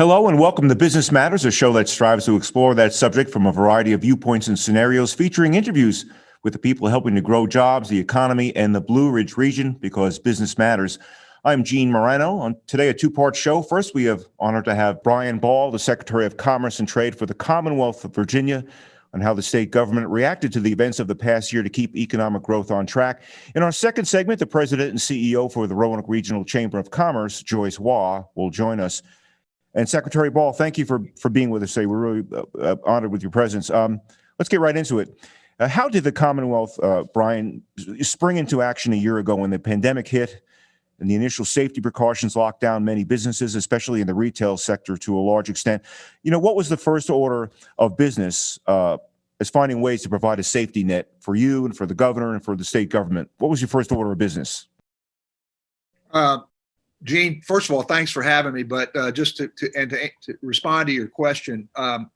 Hello and welcome to Business Matters, a show that strives to explore that subject from a variety of viewpoints and scenarios, featuring interviews with the people helping to grow jobs, the economy, and the Blue Ridge region because business matters. I'm Gene Moreno. On today, a two-part show. First, we have honored to have Brian Ball, the Secretary of Commerce and Trade for the Commonwealth of Virginia, on how the state government reacted to the events of the past year to keep economic growth on track. In our second segment, the president and CEO for the Roanoke Regional Chamber of Commerce, Joyce Waugh, will join us. And Secretary Ball, thank you for, for being with us today. We're really uh, uh, honored with your presence. Um, let's get right into it. Uh, how did the Commonwealth, uh, Brian, spring into action a year ago when the pandemic hit and the initial safety precautions locked down many businesses, especially in the retail sector to a large extent? You know, what was the first order of business uh, as finding ways to provide a safety net for you and for the governor and for the state government? What was your first order of business? Gene, first of all, thanks for having me. But uh, just to, to and to, to, respond to your question, um,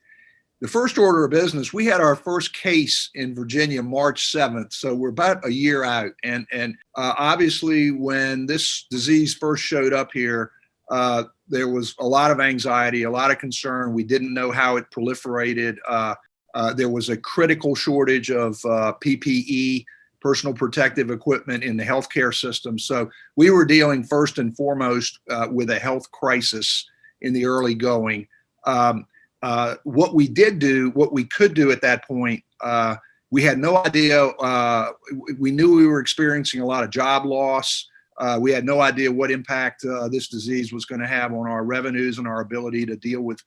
the first order of business, we had our first case in Virginia March 7th, so we're about a year out. And and uh, obviously, when this disease first showed up here, uh, there was a lot of anxiety, a lot of concern. We didn't know how it proliferated. Uh, uh there was a critical shortage of uh, PPE personal protective equipment in the healthcare system. So we were dealing first and foremost uh, with a health crisis in the early going. Um, uh, what we did do, what we could do at that point, uh, we had no idea. Uh, we knew we were experiencing a lot of job loss. Uh, we had no idea what impact uh, this disease was going to have on our revenues and our ability to deal with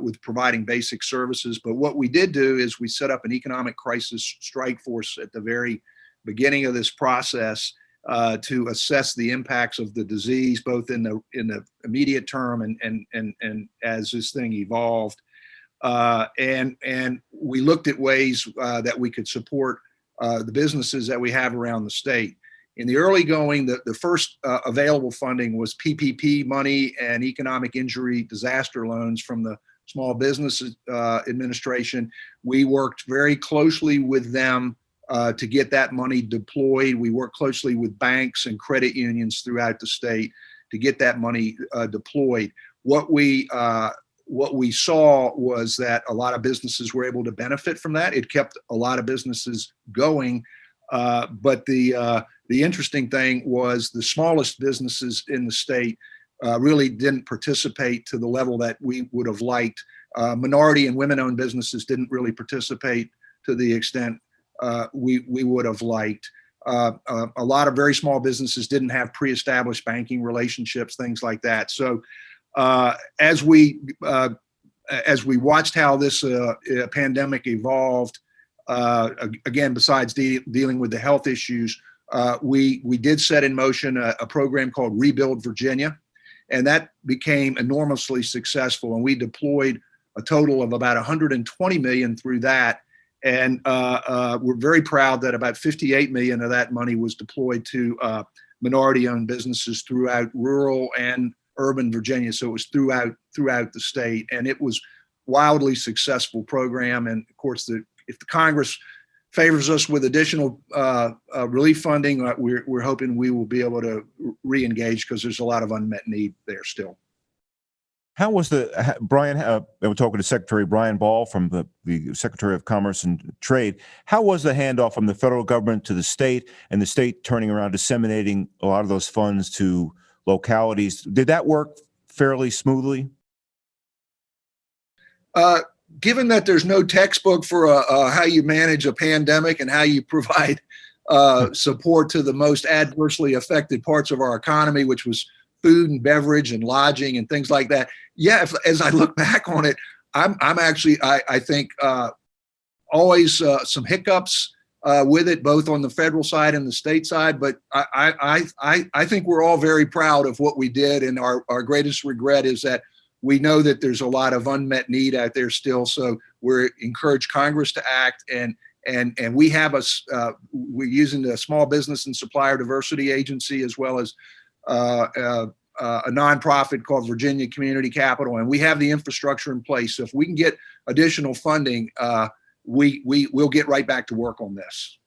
with providing basic services. But what we did do is we set up an economic crisis strike force at the very beginning of this process uh, to assess the impacts of the disease, both in the in the immediate term and and and and as this thing evolved, uh, and and we looked at ways uh, that we could support uh, the businesses that we have around the state. In the early going, the, the first uh, available funding was PPP money and economic injury disaster loans from the Small Business uh, Administration. We worked very closely with them uh, to get that money deployed. We work closely with banks and credit unions throughout the state to get that money uh, deployed. What we uh, what we saw was that a lot of businesses were able to benefit from that. It kept a lot of businesses going. Uh, but the uh, the interesting thing was the smallest businesses in the state uh, really didn't participate to the level that we would have liked. minority and women-owned businesses didn't really participate to the extent uh, we, we would have liked. Uh, uh, a lot of very small businesses didn't have pre-established banking relationships, things like that. So uh, as we uh, as we watched how this uh, pandemic evolved, again, besides de dealing with the health issues, we we did set in motion a, a program called Rebuild Virginia, and that became enormously successful. And we deployed a total of about 120 million through that and uh, uh, we're very proud that about 58 million of that money was deployed to uh, minority-owned businesses throughout rural and urban Virginia. So it was throughout throughout the state, and it was wildly successful program. And of course, the if the Congress favors us with additional uh, uh, relief funding, we're, we're hoping we will be able to re-engage because there's a lot of unmet need there still. How was the Brian? Uh, we're talking to Secretary Brian Ball from the, the Secretary of Commerce and Trade. How was the handoff from the federal government to the state, and the state turning around disseminating a lot of those funds to localities? Did that work fairly smoothly? Uh, given that there's no textbook for uh, uh how you manage a pandemic and how you provide uh, support to the most adversely affected parts of our economy, which was food and beverage and lodging and things like that. Yeah, if, as I look back on it, I'm, I'm actually, I, I think, uh, always uh, some hiccups uh, with it, both on the federal side and the state side. But I, I, I, I think we're all very proud of what we did. And our, our greatest regret is that we know that there's a lot of unmet need out there still. So we're encourage Congress to act and and and we have a uh, we're using the Small Business and Supplier Diversity Agency as well as a nonprofit called Virginia Community Capital, and we have the infrastructure in place. So if we can get additional funding, uh, we we will get right back to work on this.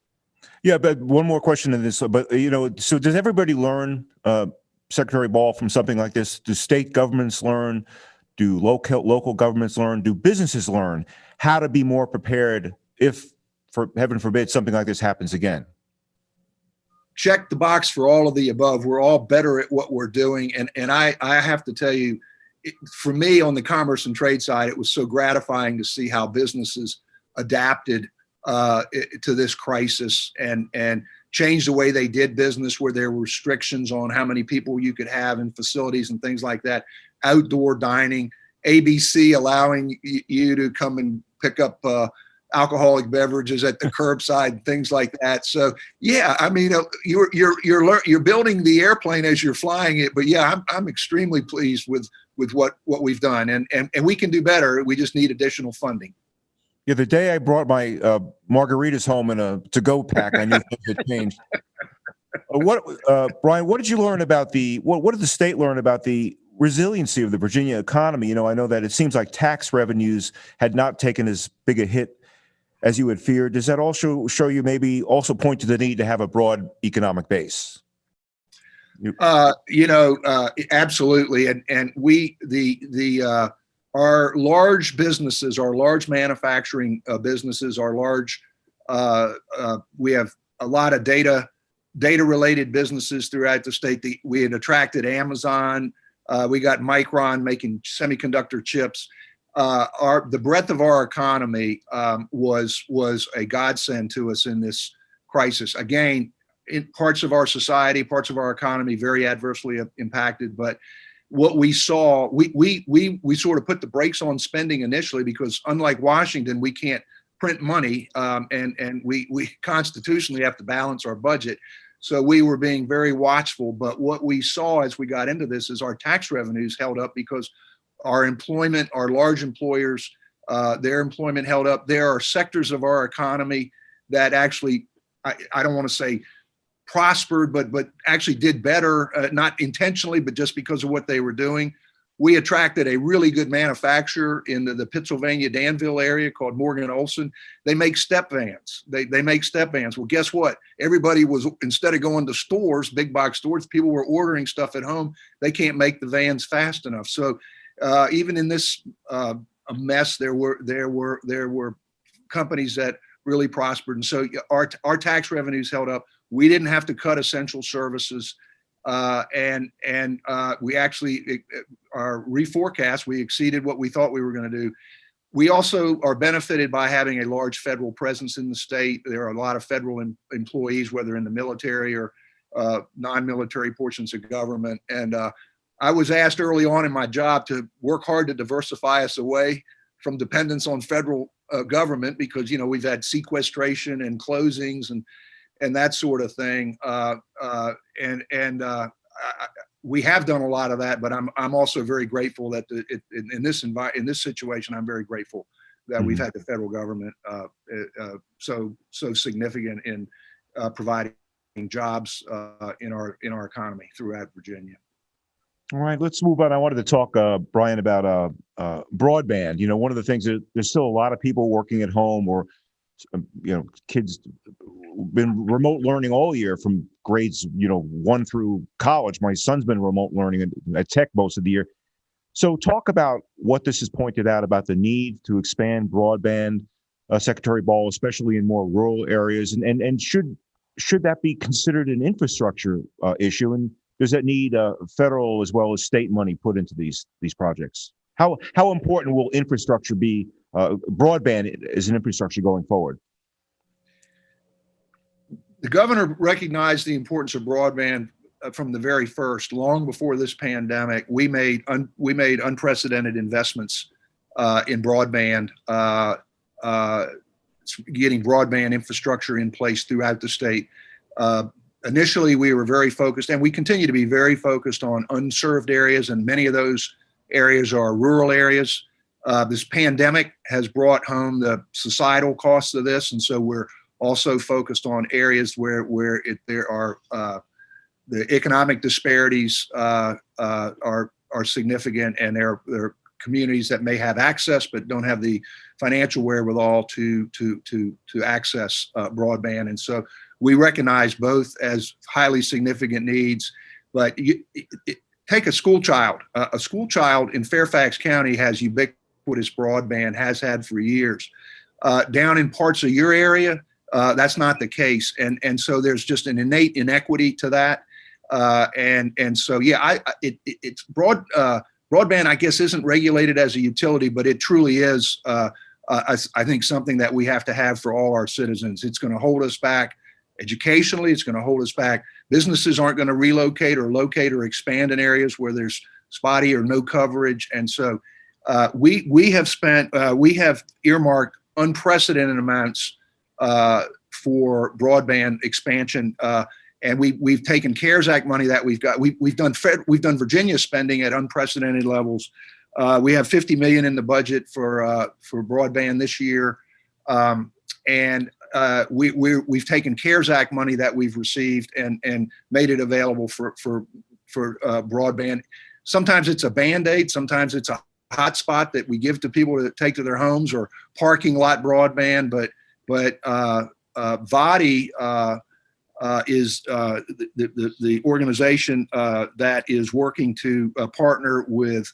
Yeah, but one more question in this. But you know, so does everybody learn, uh, Secretary Ball, from something like this? Do state governments learn? Do local local governments learn? Do businesses learn how to be more prepared if, for heaven forbid, something like this happens again? Check the box for all of the above. We're all better at what we're doing. And, and I, I have to tell you, it, for me on the commerce and trade side, it was so gratifying to see how businesses adapted uh, to this crisis and, and changed the way they did business where there were restrictions on how many people you could have in facilities and things like that, outdoor dining, ABC allowing you to come and pick up uh, alcoholic beverages at the curbside, things like that. So yeah, I mean, uh, you're you're you're you're building the airplane as you're flying it. But yeah, I'm I'm extremely pleased with with what what we've done, and and and we can do better. We just need additional funding. Yeah, the day I brought my uh, margaritas home in a to-go pack, I knew things had changed. Uh, what, uh, Brian? What did you learn about the? What What did the state learn about the resiliency of the Virginia economy? You know, I know that it seems like tax revenues had not taken as big a hit as you had feared. Does that also show you maybe also point to the need to have a broad economic base? Uh, you know, uh, absolutely. And, and we, the, the, uh, our large businesses, our large manufacturing uh, businesses, our large, uh, uh, we have a lot of data, data related businesses throughout the state. The, we had attracted Amazon. we got Micron making semiconductor chips uh, our the breadth of our economy um, was was a godsend to us in this crisis. Again, in parts of our society, parts of our economy very adversely impacted, but what we saw, we we we we sort of put the brakes on spending initially because unlike Washington, we can't print money um, and and we we constitutionally have to balance our budget. So we were being very watchful. But what we saw as we got into this is our tax revenues held up because our employment, our large employers, uh, their employment held up. There are sectors of our economy that actually, I, I don't want to say prospered, but but actually did better, uh, not intentionally, but just because of what they were doing. We attracted a really good manufacturer in the, the Pittsylvania Danville area called Morgan Olson. They make step vans. They, they make step vans. Well, guess what? Everybody was, instead of going to stores, big box stores, people were ordering stuff at home. They can't make the vans fast enough. So uh, even in this uh, mess, there were there were there were companies that really prospered, and so our our tax revenues held up. We didn't have to cut essential services, uh, and and uh, we actually our reforecast we exceeded what we thought we were going to do. We also are benefited by having a large federal presence in the state. There are a lot of federal em employees, whether in the military or uh, non-military portions of government, and uh, I was asked early on in my job to work hard to diversify us away from dependence on federal uh, government because you know we've had sequestration and closings and and that sort of thing uh, uh, and and uh, I, we have done a lot of that but I'm I'm also very grateful that the, it, in, in, this envi- in this situation I'm very grateful that mm -hmm. we've mm-hmm. had the federal government uh, uh, so so significant in providing jobs in our in our economy throughout Virginia. All right, let's move on. I wanted to talk, uh, Brian, about uh, uh, broadband. You know, one of the things that there's still a lot of people working at home, or um, you know, kids been remote learning all year from grades, you know, one through college. My son's been remote learning at, at Tech most of the year. So, talk about what this has pointed out about the need to expand broadband, uh, Secretary Ball, especially in more rural areas, and and and should should that be considered an infrastructure uh, issue? And does that need uh, federal as well as state money put into these these projects? How how important will infrastructure be? Uh, broadband as an infrastructure going forward. The governor recognized the importance of broadband uh, from the very first. Long before this pandemic, we made we made unprecedented investments uh, in broadband, uh, uh, getting broadband infrastructure in place throughout the state. Uh, initially we were very focused and we continue to be very focused on unserved areas and many of those areas are rural areas. Uh, this pandemic has brought home the societal costs of this and so we're also focused on areas where where it, there are uh, the economic disparities uh, uh are are significant and there, there are communities that may have access but don't have the financial wherewithal to to to to access uh, broadband and so we recognize both as highly significant needs, but you, it, take a school child. Uh, a school child in Fairfax County has ubiquitous broadband, has had for years. Uh, down in parts of your area, uh, that's not the case, and and so there's just an innate inequity to that. Uh, and and so yeah, I it, it it's broad uh, broadband. I guess isn't regulated as a utility, but it truly is. Uh, I, I think something that we have to have for all our citizens. It's going to hold us back educationally. It's going to hold us back. Businesses aren't going to relocate or locate or expand in areas where there's spotty or no coverage. And so uh, we we have spent uh, we have earmarked unprecedented amounts uh, for broadband expansion. Uh, and we we've taken CARES Act money that we've got. We we've done Fed, we've done Virginia spending at unprecedented levels. Uh, we have 50 million in the budget for uh, for broadband this year, um, and uh, we we we've taken CARES Act money that we've received and and made it available for for for uh, broadband. Sometimes it's a band aid. Sometimes it's a hotspot that we give to people to take to their homes or parking lot broadband. But but uh, uh, VATI uh, uh, is the, the, the organization that is working to partner with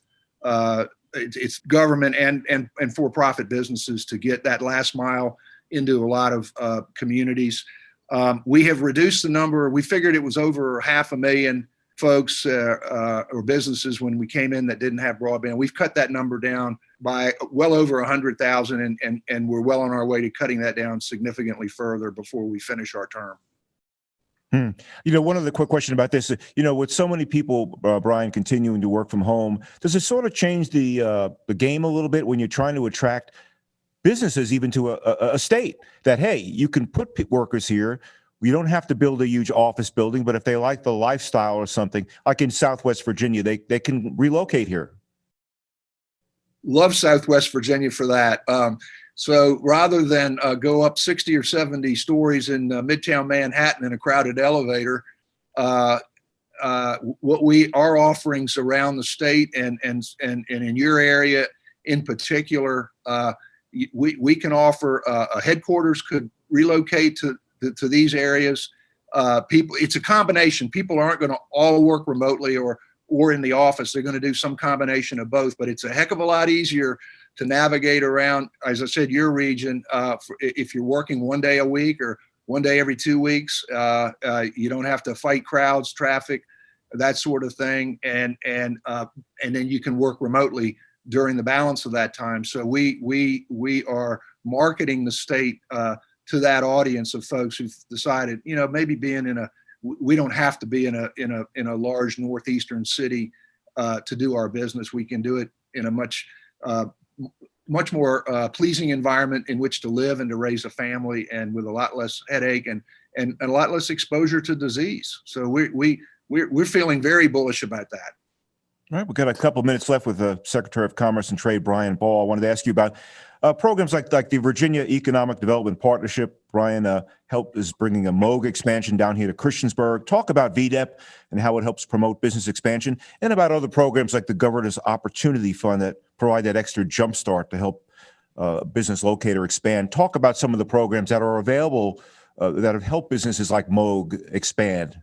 it's, it's government and, and, and for-profit businesses to get that last mile into a lot of uh, communities. Um, we have reduced the number. We figured it was over half a million folks uh, uh, or businesses when we came in that didn't have broadband. We've cut that number down by well over 100,000 and, and, and we're well on our way to cutting that down significantly further before we finish our term. Hmm. You know, one other quick question about this. You know, with so many people, uh, Brian, continuing to work from home, does it sort of change the uh, the game a little bit when you're trying to attract businesses, even to a, a, state? That hey, you can put workers here. You don't have to build a huge office building, but if they like the lifestyle or something, like in Southwest Virginia, they they can relocate here. Love Southwest Virginia for that. Um, so rather than uh, go up 60 or 70 stories in uh, Midtown Manhattan in a crowded elevator, uh, uh, what we our offerings around the state and and and, and in your area in particular, uh, we we can offer uh, a headquarters could relocate to to, to these areas. Uh, people, it's a combination. People aren't going to all work remotely or or in the office. They're going to do some combination of both. But it's a heck of a lot easier to navigate around, as I said, your region. Uh, for, if you're working one day a week or one day every two weeks, uh, uh, you don't have to fight crowds, traffic, that sort of thing, and and uh, and then you can work remotely during the balance of that time. So we we we are marketing the state uh, to that audience of folks who've decided, you know, maybe being in a we don't have to be in a in a in a large northeastern city uh, to do our business. We can do it in a much uh, much more uh, pleasing environment in which to live and to raise a family, and with a lot less headache and and, a lot less exposure to disease. So we we we're, we're feeling very bullish about that. All right, we've got a couple of minutes left with the Secretary of Commerce and Trade, Brian Ball. I wanted to ask you about uh, programs like like the Virginia Economic Development Partnership. Brian uh, help is bringing a Moog expansion down here to Christiansburg. Talk about VEDP and how it helps promote business expansion, and about other programs like the Governor's Opportunity Fund that provide that extra jumpstart to help uh, business locator expand. Talk about some of the programs that are available uh, that have helped businesses like Moog expand.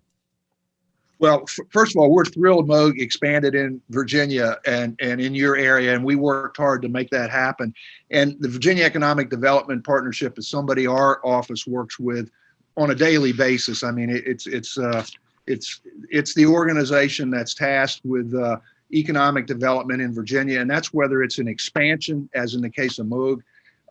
Well, first of all, we're thrilled Moog expanded in Virginia and, and in your area, and we worked hard to make that happen. And the Virginia Economic Development Partnership is somebody our office works with on a daily basis. I mean, it, it's it's uh, it's it's the organization that's tasked with uh, economic development in Virginia, and that's whether it's an expansion, as in the case of Moog,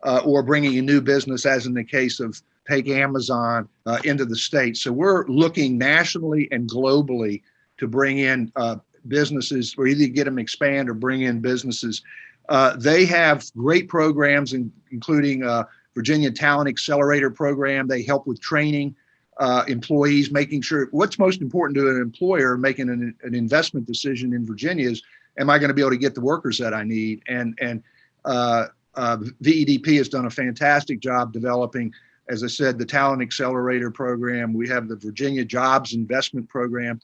uh, or bringing a new business, as in the case of take Amazon uh, into the state. So we're looking nationally and globally to bring in uh, businesses or either get them expand or bring in businesses. Uh, they have great programs, in, including uh, Virginia Talent Accelerator Program. They help with training uh, employees, making sure what's most important to an employer making an, an investment decision in Virginia is, am I going to be able to get the workers that I need? And and uh, VEDP has done a fantastic job developing as I said, the Talent Accelerator Program. We have the Virginia Jobs Investment Program.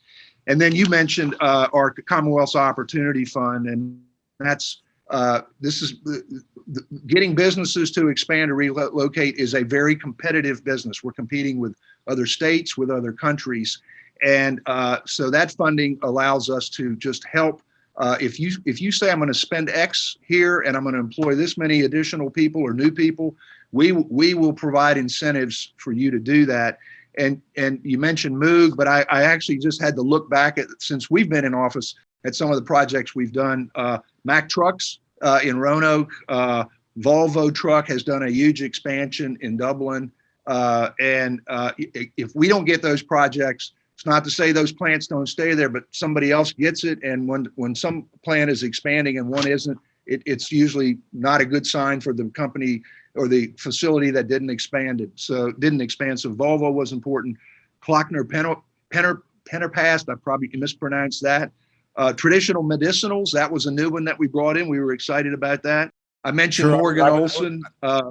And then you mentioned uh, our Commonwealth's Opportunity Fund, and that's uh, this is getting businesses to expand or relocate is a very competitive business. We're competing with other states, with other countries, And uh, so that funding allows us to just help. Uh, if you if you say I'm going to spend X here and I'm going to employ this many additional people or new people, we we will provide incentives for you to do that. And and you mentioned Moog, but I, I actually just had to look back at since we've been in office at some of the projects we've done. Uh, Mack Trucks uh, in Roanoke, uh, Volvo Truck has done a huge expansion in Dublin. Uh, and uh, if we don't get those projects, it's not to say those plants don't stay there, but somebody else gets it. And when when some plant is expanding and one isn't, it, it's usually not a good sign for the company or the facility that didn't expand it. So didn't expand. So Volvo was important. Klockner Penner Penner Pennerpast, I probably mispronounced that. Uh, traditional medicinals, that was a new one that we brought in. We were excited about that. I mentioned Sure. Morgan Olson. Uh,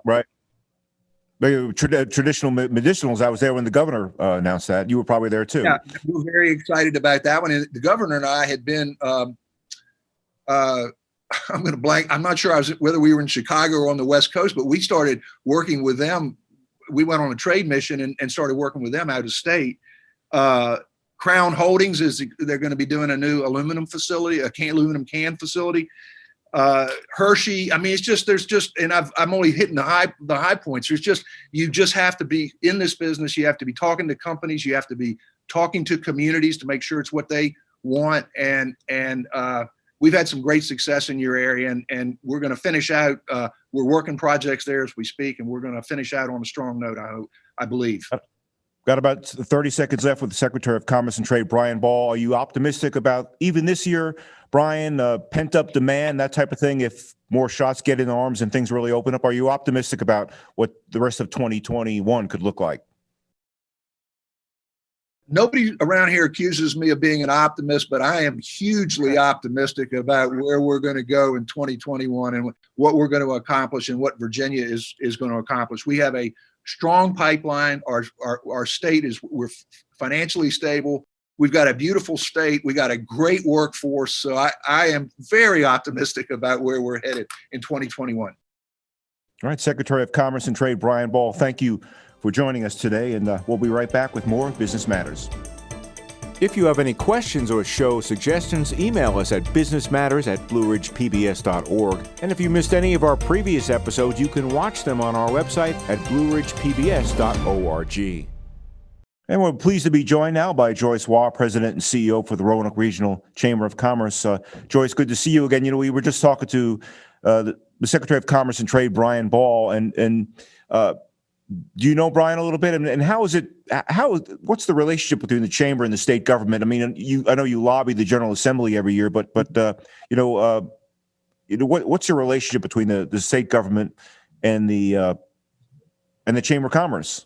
trad- traditional me- medicinals, I was there when the governor uh, announced that. You were probably there too. Yeah, we were very excited about that one. And the governor and I had been, um, uh, I'm going to blank. I'm not sure I was whether we were in Chicago or on the West Coast, but we started working with them. We went on a trade mission and, and started working with them out of state. Uh, Crown Holdings is they're going to be doing a new aluminum facility, a can aluminum can facility. Uh, Hershey, I mean, it's just there's just, and I've I'm only hitting the high the high points. There's just you just have to be in this business. You have to be talking to companies. You have to be talking to communities to make sure it's what they want. And and uh, we've had some great success in your area, and and we're going to finish out. Uh, we're working projects there as we speak, and we're going to finish out on a strong note. I hope, I believe. Got about 30 seconds left with the Secretary of Commerce and Trade, Brian Ball. Are you optimistic about even this year, Brian, uh, pent up demand, that type of thing? If more shots get in arms and things really open up, are you optimistic about what the rest of 2021 could look like? Nobody around here accuses me of being an optimist, but I am hugely optimistic about where we're going to go in 2021 and what we're going to accomplish and what Virginia is is going to accomplish. We have a strong pipeline. Our our, our state is we're financially stable. We've got a beautiful state. We got a great workforce. So I, I am very optimistic about where we're headed in 2021. All right, Secretary of Commerce and Trade, Brian Ball, thank you for joining us today, and uh, we'll be right back with more Business Matters. If you have any questions or show suggestions, email us at businessmatters at blueridgepbs.org. And if you missed any of our previous episodes, you can watch them on our website at blueridgepbs.org. And we're pleased to be joined now by Joyce Waugh, President and CEO for the Roanoke Regional Chamber of Commerce. Uh, Joyce, good to see you again. You know, we were just talking to uh, the, the Secretary of Commerce and Trade, Brian Ball, and and uh, do you know Brian a little bit? And, and how is it? How what's the relationship between the chamber and the state government? I mean, you I know you lobby the General Assembly every year, but but uh, you know, uh, you know what what's your relationship between the the state government and the uh, and the Chamber of Commerce?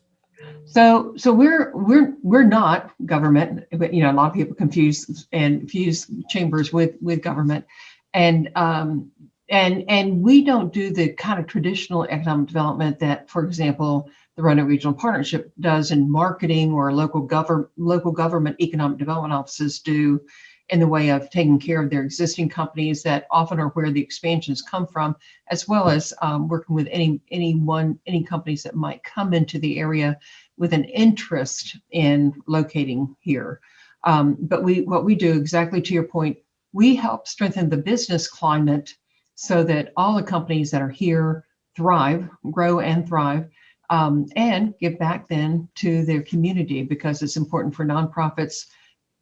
So, so we're we're we're not government, but you know, a lot of people confuse and fuse chambers with with government, and um, and and we don't do the kind of traditional economic development that, for example, the Roanoke Regional Partnership does in marketing or local government local government economic development offices do in the way of taking care of their existing companies that often are where the expansions come from, as well as um, working with any anyone any companies that might come into the area with an interest in locating here. Um, but we, what we do exactly to your point, we help strengthen the business climate so that all the companies that are here thrive, grow and thrive, um, and give back then to their community because it's important for nonprofits,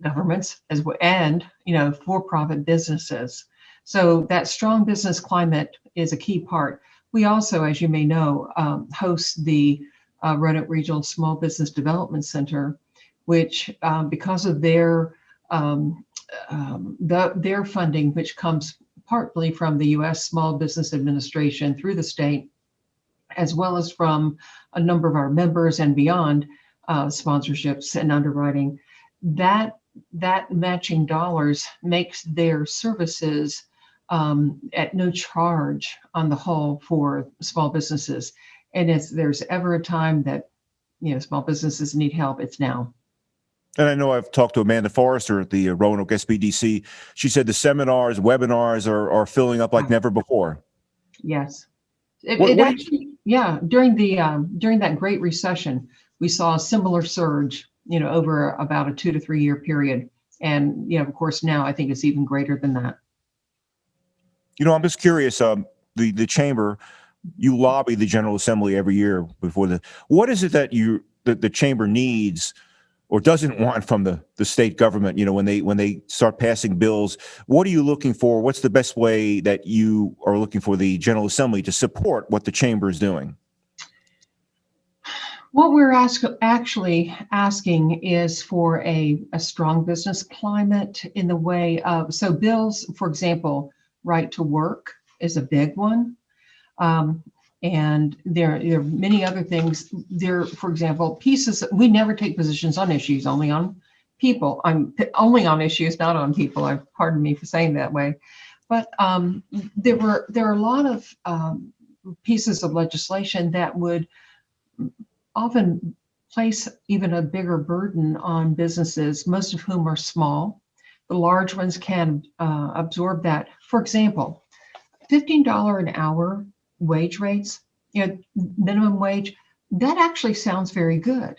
governments, as well, and you know for-profit businesses. So that strong business climate is a key part. We also, as you may know, um, host the uh, Roanoke Regional Small Business Development Center, which um, because of their um, um, the, their funding, which comes partly from the U.S. Small Business Administration through the state, as well as from a number of our members and beyond uh, sponsorships and underwriting, that that matching dollars makes their services um, at no charge on the whole for small businesses. And if there's ever a time that, you know, small businesses need help, it's now. And I know I've talked to Amanda Forrester at the uh, Roanoke SBDC. She said the seminars, webinars are, are filling up like never before. Yes. It, What- it what actually, yeah, during the, um, during that great recession, we saw a similar surge you know, over about a two to three year period. And, you know, of course, now I think it's even greater than that. You know, I'm just curious, um, the, the chamber, you lobby the General Assembly every year before the, what is it that you, that the chamber needs or doesn't want from the, the state government, you know, when they, when they start passing bills? What are you looking for? What's the best way that you are looking for the General Assembly to support what the chamber is doing? What we're ask, actually asking is for a, a strong business climate in the way of, so bills, for example, right to work is a big one. Um, and there, there are many other things there, for example, pieces, that we never take positions on issues, only on people. I'm only on issues, not on people. I pardon me for saying that way. But um, there were, there are a lot of um, pieces of legislation that would often place even a bigger burden on businesses, most of whom are small. The large ones can uh, absorb that. For example, $15 an hour wage rates, you know, minimum wage, that actually sounds very good.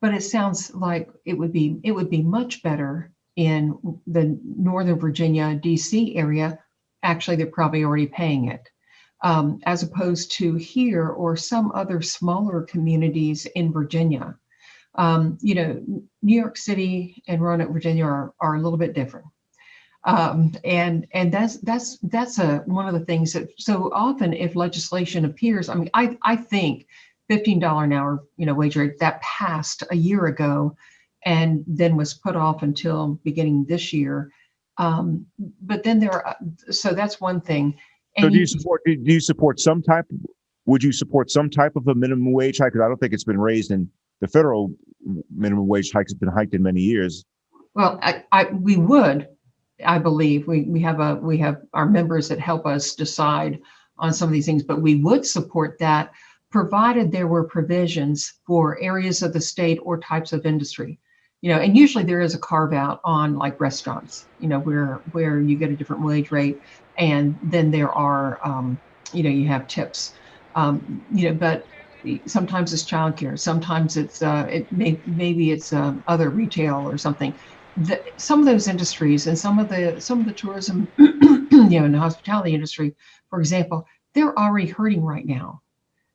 But it sounds like it would be it would be much better in the Northern Virginia, DC area. Actually, they're probably already paying it um, as opposed to here or some other smaller communities in Virginia. Um, you know, New York City and Roanoke, Virginia are, are a little bit different. Um, and and that's that's that's a one of the things that so often if legislation appears, I mean, I I think fifteen dollar an hour, you know, wage rate that passed a year ago, and then was put off until beginning this year. Um, but then there, are, so that's one thing. So And do you support, do you support some type, would you support some type of a minimum wage hike? Because I don't think it's been raised in, the federal minimum wage hike has been hiked in many years. Well, I, I, we would, I believe, we, we have a, we have our members that help us decide on some of these things, but we would support that provided there were provisions for areas of the state or types of industry. You know, and usually there is a carve out on like restaurants, you know, where, where you get a different wage rate. And then there are, um, you know, you have tips, um, you know, but sometimes it's childcare, sometimes it's, uh, it may, maybe it's, um, other retail or something the, some of those industries and some of the some of the tourism you know in the hospitality industry for example they're already hurting right now.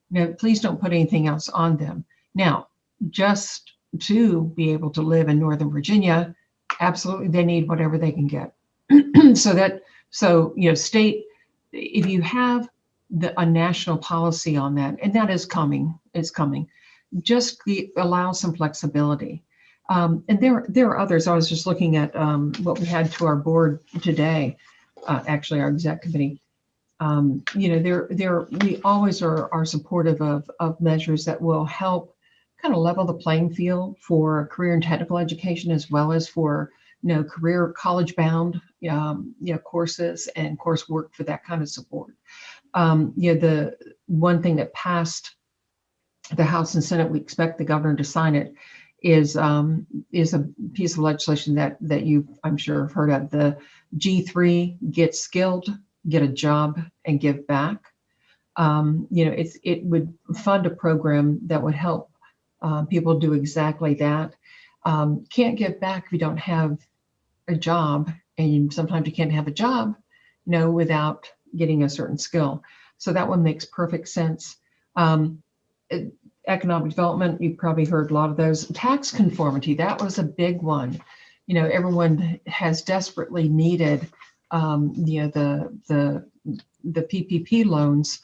Now, please don't put anything else on them. Now just to be able to live in northern virginia absolutely they need whatever they can get. So that so you know state if you have the, a national policy on that and that is coming is coming just the, allow some flexibility um, and there, there are others. I was just looking at um, what we had to our board today, uh, actually our exec committee. Um, you know, there, there, we always are, are supportive of, of measures that will help kind of level the playing field for career and technical education as well as for, you know, career college bound, um, you know, courses and coursework for that kind of support. Um, you know, the one thing that passed the House and Senate, we expect the governor to sign it, is um, is a piece of legislation that that you I'm sure have heard of. The G3 get skilled, get a job, and give back. Um, you know, it's it would fund a program that would help uh, people do exactly that. Um, can't give back if you don't have a job, and you, sometimes you can't have a job, you know, without getting a certain skill. So that one makes perfect sense. Um, it, economic development, you've probably heard a lot of those. Tax conformity, that was a big one. You know, everyone has desperately needed, um, you know, the, the, the PPP loans.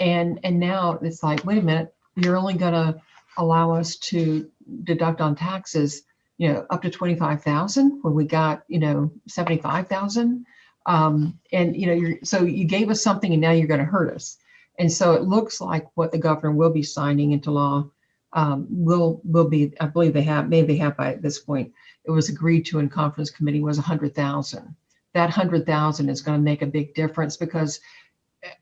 And, and now it's like, wait a minute, you're only gonna allow us to deduct on taxes, you know, up to 25,000 when we got, you know, 75,000. Um, and, you know, you're, so you gave us something and now you're gonna hurt us. And so it looks like what the governor will be signing into law um, will will be, I believe they have, maybe they have by this point, it was agreed to in conference committee was 100,000. That 100,000 is going to make a big difference because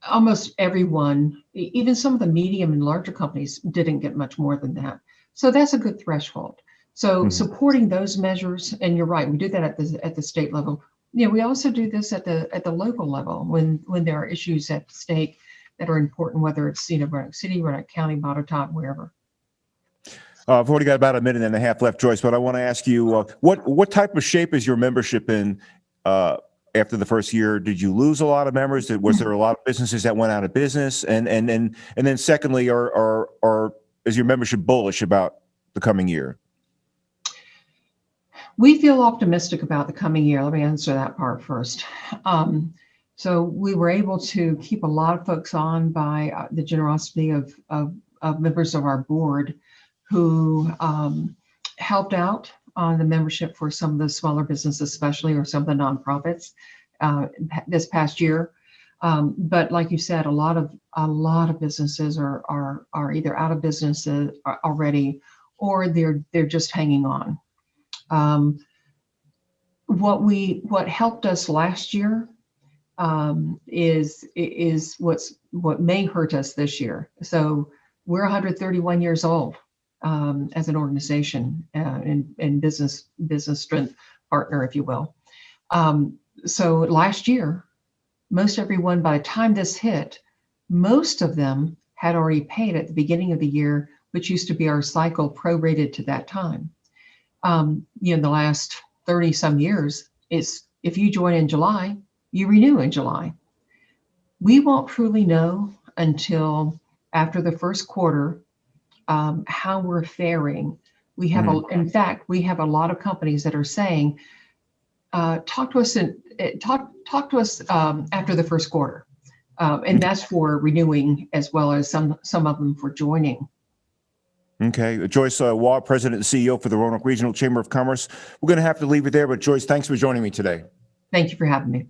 almost everyone, even some of the medium and larger companies didn't get much more than that. So that's a good threshold. So Mhm. supporting those measures, and you're right, we do that at the at the state level. Yeah, we also do this at the at the local level when when there are issues at stake that are important, whether it's, you know, Roanoke City, Roanoke County, Botetourt, wherever. Uh, I've already got about a minute and a half left, Joyce, but I want to ask you, uh, what, what type of shape is your membership in, uh, after the first year? Did you lose a lot of members? Did- Was there a lot of businesses that went out of business? And, and, and, and then secondly, are, are, are, is your membership bullish about the coming year? We feel optimistic about the coming year. Let me answer that part first. Um, so we were able to keep a lot of folks on by uh, the generosity of, of, of members of our board who um, helped out on the membership for some of the smaller businesses, especially or some of the nonprofits uh, this past year. Um, but like you said, a lot of a lot of businesses are are are either out of business uh, already or they're they're just hanging on. Um, what we what helped us last year um, is is what's what may hurt us this year. So we're 131 years old um, as an organization uh, and and business business strength partner, if you will. Um, so last year, most everyone by the time this hit, most of them had already paid at the beginning of the year, which used to be our cycle prorated to that time um, you know, the last 30 some years is if you join in July, you renew in July. We won't truly know until after the first quarter um, how we're faring. We have, a, in fact, we have a lot of companies that are saying, uh, talk to us and talk talk to us um, after the first quarter, um, and that's for renewing as well as some some of them for joining. Okay, Joyce uh, Waugh, President and CEO for the Roanoke Regional Chamber of Commerce. We're going to have to leave it there, but Joyce, thanks for joining me today. Thank you for having me.